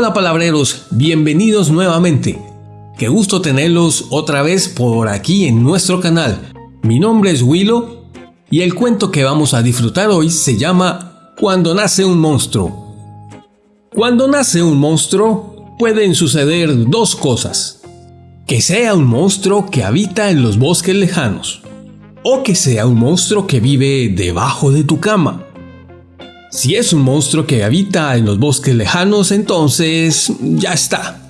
Hola palabreros, bienvenidos nuevamente. Qué gusto tenerlos otra vez por aquí en nuestro canal. Mi nombre es Willow y el cuento que vamos a disfrutar hoy se llama Cuando nace un monstruo. Cuando nace un monstruo pueden suceder dos cosas. Que sea un monstruo que habita en los bosques lejanos o que sea un monstruo que vive debajo de tu cama. Si es un monstruo que habita en los bosques lejanos, entonces ya está.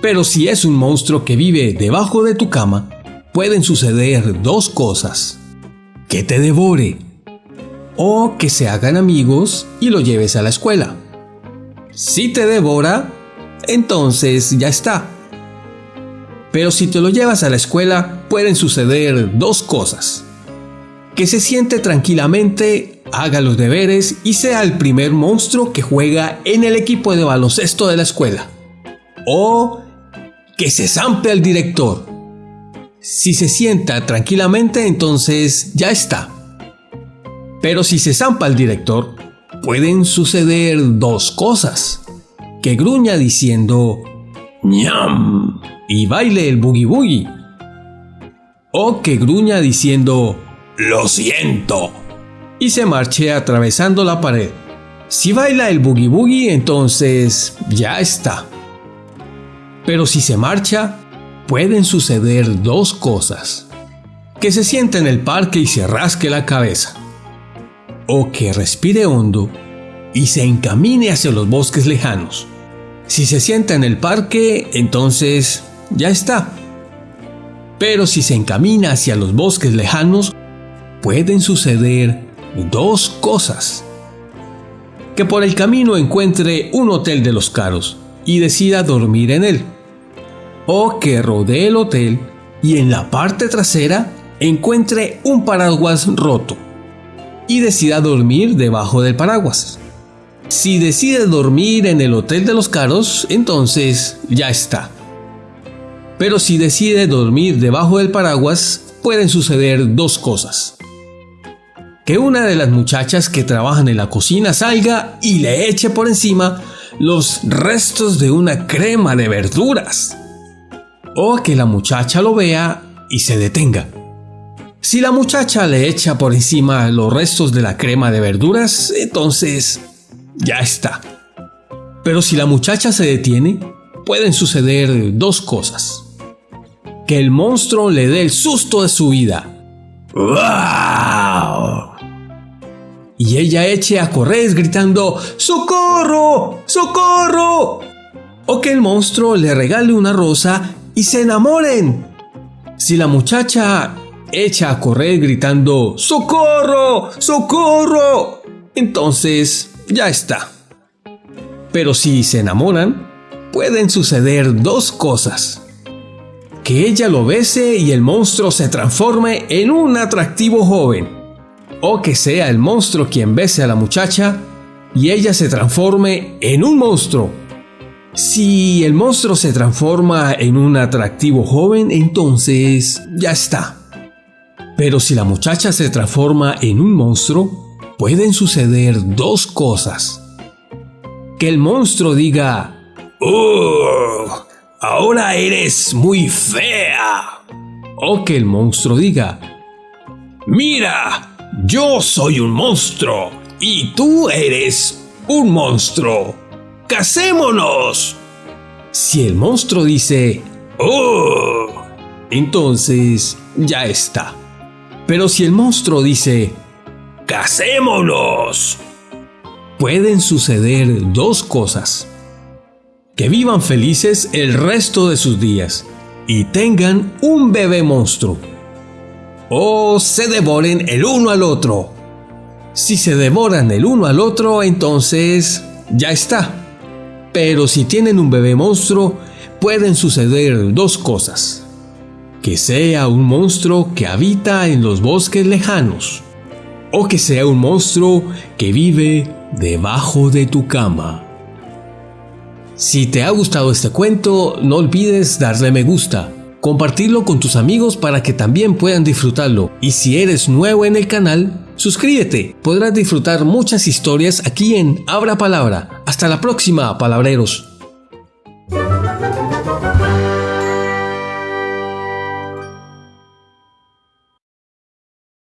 Pero si es un monstruo que vive debajo de tu cama, pueden suceder dos cosas. Que te devore o que se hagan amigos y lo lleves a la escuela. Si te devora, entonces ya está. Pero si te lo llevas a la escuela, pueden suceder dos cosas. Que se siente tranquilamente haga los deberes y sea el primer monstruo que juega en el equipo de baloncesto de la escuela. O que se zampe al director. Si se sienta tranquilamente, entonces ya está. Pero si se zampa al director, pueden suceder dos cosas. Que gruña diciendo ñam y baile el boogie boogie. O que gruña diciendo lo siento y se marche atravesando la pared. Si baila el boogie boogie, entonces ya está. Pero si se marcha, pueden suceder dos cosas. Que se siente en el parque y se rasque la cabeza. O que respire hondo y se encamine hacia los bosques lejanos. Si se sienta en el parque, entonces ya está. Pero si se encamina hacia los bosques lejanos, pueden suceder dos cosas. Que por el camino encuentre un hotel de los caros y decida dormir en él. O que rodee el hotel y en la parte trasera encuentre un paraguas roto y decida dormir debajo del paraguas. Si decide dormir en el hotel de los caros, entonces ya está. Pero si decide dormir debajo del paraguas, pueden suceder dos cosas que una de las muchachas que trabajan en la cocina salga y le eche por encima los restos de una crema de verduras. O que la muchacha lo vea y se detenga. Si la muchacha le echa por encima los restos de la crema de verduras, entonces ya está. Pero si la muchacha se detiene, pueden suceder dos cosas. Que el monstruo le dé el susto de su vida. ¡Wow! Y ella eche a correr gritando ¡Socorro! ¡Socorro! O que el monstruo le regale una rosa y se enamoren. Si la muchacha echa a correr gritando ¡Socorro! ¡Socorro! Entonces ya está. Pero si se enamoran, pueden suceder dos cosas. Que ella lo bese y el monstruo se transforme en un atractivo joven o que sea el monstruo quien bese a la muchacha y ella se transforme en un monstruo. Si el monstruo se transforma en un atractivo joven, entonces ya está. Pero si la muchacha se transforma en un monstruo, pueden suceder dos cosas. Que el monstruo diga, ¡Oh! Ahora eres muy fea. O que el monstruo diga, ¡Mira! Yo soy un monstruo y tú eres un monstruo. ¡Casémonos! Si el monstruo dice, ¡Oh! Entonces ya está. Pero si el monstruo dice, ¡Casémonos! Pueden suceder dos cosas. Que vivan felices el resto de sus días y tengan un bebé monstruo o se devoren el uno al otro. Si se devoran el uno al otro, entonces ya está. Pero si tienen un bebé monstruo, pueden suceder dos cosas. Que sea un monstruo que habita en los bosques lejanos. O que sea un monstruo que vive debajo de tu cama. Si te ha gustado este cuento, no olvides darle me gusta compartirlo con tus amigos para que también puedan disfrutarlo. Y si eres nuevo en el canal, suscríbete, podrás disfrutar muchas historias aquí en Abra Palabra. Hasta la próxima, palabreros.